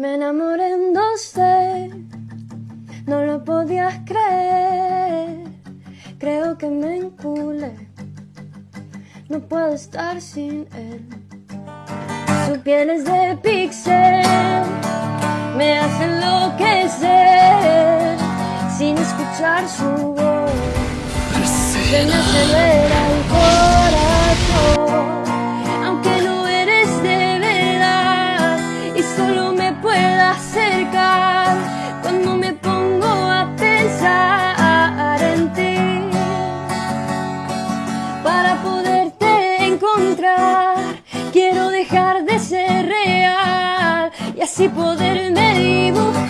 Me enamoré en 12, no lo podías creer. Creo que me enculé, no puedo estar sin él. Su piel es de pixel, me hace enloquecer sin escuchar su voz. Me acelera Quiero dejar de ser real y así poderme dibujar